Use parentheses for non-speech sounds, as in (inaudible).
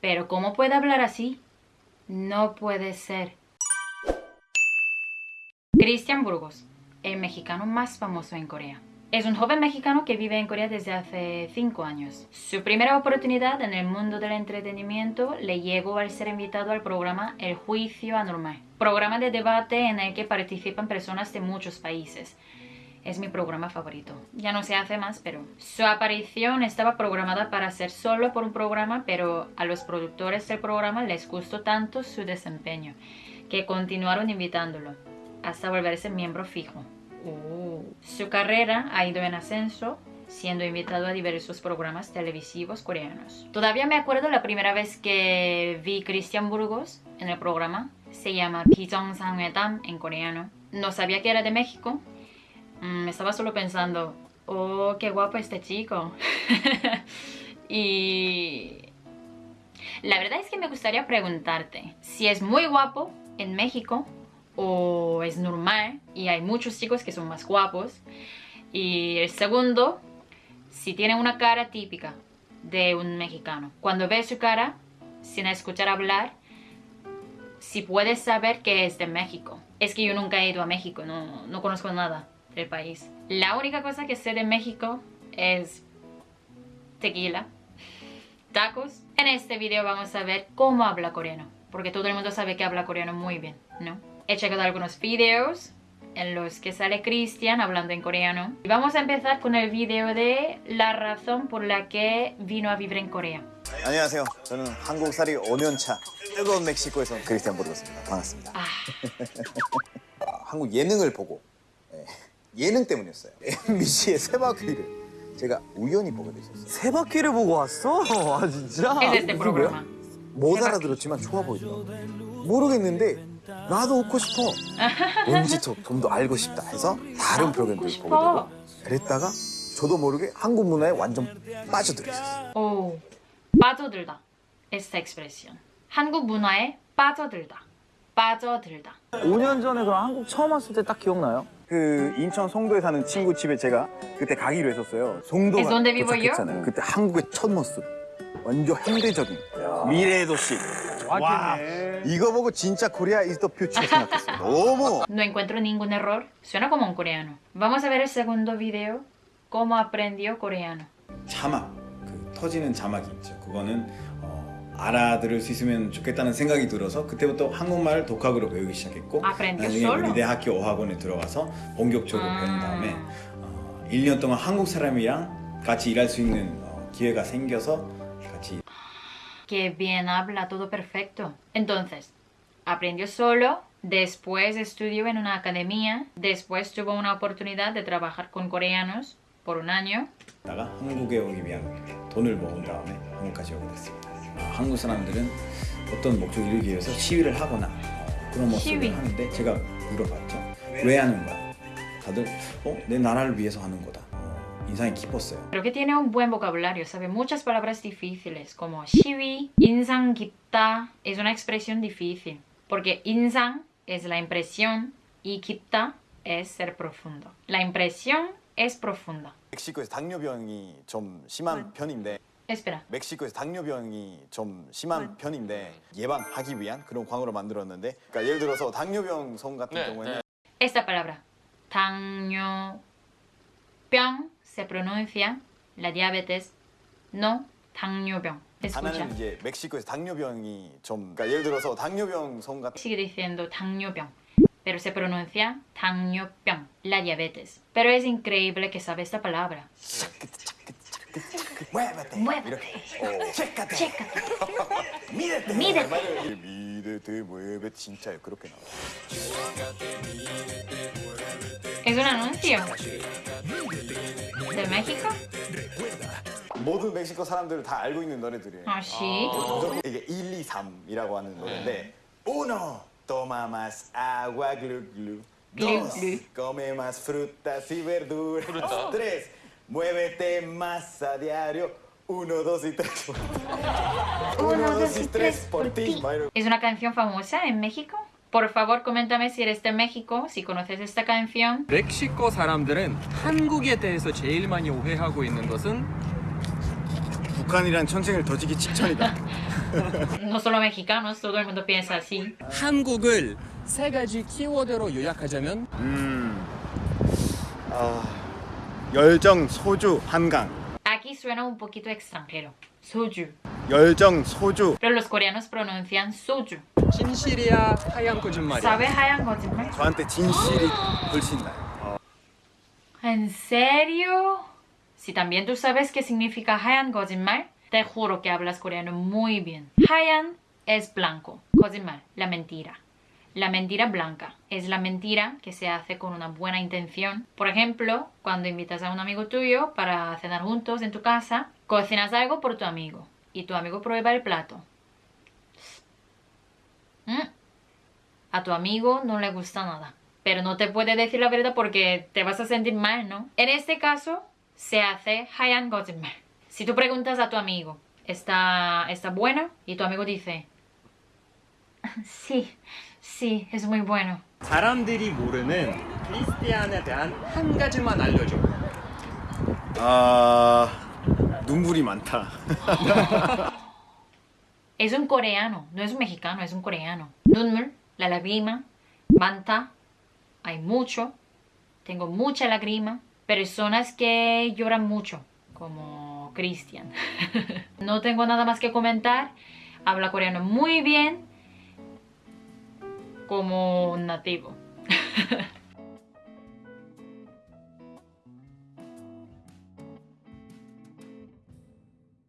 Pero ¿cómo puede hablar así? No puede ser. Cristian Burgos, el mexicano más famoso en Corea. Es un joven mexicano que vive en Corea desde hace 5 años. Su primera oportunidad en el mundo del entretenimiento le llegó al ser invitado al programa El Juicio Anormal, programa de debate en el que participan personas de muchos países. Es mi programa favorito. Ya no se hace más, pero... Su aparición estaba programada para ser solo por un programa, pero a los productores del programa les gustó tanto su desempeño que continuaron invitándolo hasta volverse miembro fijo. Uh. Su carrera ha ido en ascenso, siendo invitado a diversos programas televisivos coreanos. Todavía me acuerdo la primera vez que vi Christian Burgos en el programa. Se llama Pijong Sang en coreano. No sabía que era de México Mm, estaba solo pensando, oh, qué guapo este chico. (laughs) y la verdad es que me gustaría preguntarte si es muy guapo en México o es normal y hay muchos chicos que son más guapos. Y el segundo, si tiene una cara típica de un mexicano. Cuando ves su cara, sin escuchar hablar, si puedes saber que es de México. Es que yo nunca he ido a México, no, no conozco nada del país. La única cosa que sé de México es tequila, tacos. En este video vamos a ver cómo habla coreano, porque todo el mundo sabe que habla coreano muy bien, ¿no? He checado algunos videos en los que sale Christian hablando en coreano. Y vamos a empezar con el video de la razón por la que vino a vivir en Corea. 안녕하세요. 저는 한국살이 5년차 뜨거운 멕시코에서 크리스티안 보르고스입니다. 반갑습니다. (laughs) Ah, 한국 예능을 보고 예, 예능 때문이었어요. (laughs) MBC의 세바퀴를 제가 우연히 보게 됐었어요. 세 바퀴를 보고 왔어? (laughs) 아 진짜? este programa. 못. 알아들었지만 좋아 보이더라고. 모르겠는데 나도 웃고 싶어. (laughs) 뭔지 좀 더 알고 싶다 해서 다른 웃고 보게 싶어. 되고 그랬다가 저도 모르게 한국 문화에 완전 빠져들었어요. Oh, 빠져들다. Esta expresión. 한국 문화에 빠져들다. 빠져들다. 5년 전에 그럼 한국 처음 왔을 때 딱 기억나요? 그 인천 송도에 사는 친구 집에 제가 그때 가기로 했었어요. 송도가? 도착했잖아요. 그때 한국의 첫 모습. 완전 현대적인 미래의 도시. 와, 이거 보고 진짜 코리아 이즈 더 퓨처 생각했어요. 너무 No encuentro ningún error. Suena como un coreano. Vamos a ver el segundo video. Cómo aprendió coreano. 자막, 그 터지는 자막이 있죠. 그거는 어, 알아들을 수 있으면 좋겠다는 생각이 들어서 그때부터 한국말을 독학으로 배우기 시작했고 나중에. 우리 대학교 어학원에 들어가서 본격적으로 아. 배운 다음에 어, 1년 동안 한국 사람이랑 같이 일할 수 있는 어, 기회가 생겨서 같이 Que bien habla, todo perfecto. Entonces, aprendió solo, después estudió en una academia, después tuvo una oportunidad de trabajar con coreanos por un año. 한국에 오기 위한 돈을 모은 다음에 한국까지 오게 됐습니다. 어, 한국 사람들은 어떤 목적을 이루기 위해서 시위를 하거나 어, 그런 모습을 시위. 하는데 제가 물어봤죠. 왜 하는 거야? 다들 어? 내 나라를 위해서 하는 거다. 어, 인상이 깊었어요. Creo que tiene un buen vocabulario, sabe muchas palabras difíciles como shiwi, insan gipta, es una expresión difícil, porque insan es la impresión y gipta es ser profundo. La impresión es profunda. 멕시코에서 당뇨병이 좀 심한 편인데 Espera, 멕시코에서 당뇨병이 좀 심한 편인데 예방하기 위한 그런 광으로 만들었는데 그러니까 예를 들어서 당뇨병 성 같은 네, 경우에는 esta palabra, 당뇨병, se pronuncia la diabetes, no 당뇨병. Escucha, 하나는 이제 멕시코에서 당뇨병이 좀 그러니까 예를 들어서 당뇨병 성 같은 sigue diciendo 당뇨병, pero se pronuncia 당뇨병, la diabetes. Pero es increíble que sabe esta palabra. 무에베테 Muévete. 이렇게 어, 체카테 Chécate. 미데테 미데테. 미데테 무에베 진짜요 그렇게 나와요 Es un anuncio. ¿De México? 모든 멕시코 사람들은 다 알고 있는 노래들이에요 Ah, sí. 이게 1, 2, 3이라고 하는 노래인데 Uno, toma más agua, glu, glu. Dos, come más frutas y verduras. Tres, muévete más a diario. Uno, dos y tres. (laughs) Uno, dos y tres por ti. 막 이러고. ¿Es una canción famosa en México? Por favor, coméntame si eres de México, si conoces esta canción. 멕시코 사람들은 한국에 대해서 제일 많이 오해하고 있는 것은 북한이랑 전쟁을 터지기 직전이다. (laughs) No solo mexicanos, todo el mundo piensa así. 한국을 세 가지 키워드로 요약하자면 음, 아, 열정, 소주, 한강. Aquí suena un poquito extranjero. Soju. 열정, 소주. Pero los coreanos pronuncian soju. 진실이야 하얀 거짓말이야 ¿Sabe 하얀 거짓말? 저한테 진실이 훨씬 나요. ¿En serio? Si también tú sabes qué significa hayan 거짓말, te juro que hablas coreano muy bien. Hayan es blanco, 거짓말, la mentira. La mentira blanca es la mentira que se hace con una buena intención. Por ejemplo, cuando invitas a un amigo tuyo para cenar juntos en tu casa, cocinas algo por tu amigo y tu amigo prueba el plato. Mm. A tu amigo no le gusta nada, pero no te puede decir la verdad porque te vas a sentir mal, ¿no? En este caso se hace Hayan Gottmer. Si tú preguntas a tu amigo, ¿está, está buena? Y tu amigo dice, (laughs) sí sí, es muy bueno. 사람들이 모르는 크리스티안에 대한 한 가지만 알려줘 아, 눈물이 많다. (laughs) Es un coreano, no es un mexicano, es un coreano. 눈물, la lágrima, manta, hay mucho, tengo mucha lágrima. Personas que lloran mucho, como Christian. (laughs) no tengo nada más que comentar. Habla coreano muy bien, como nativo. (laughs)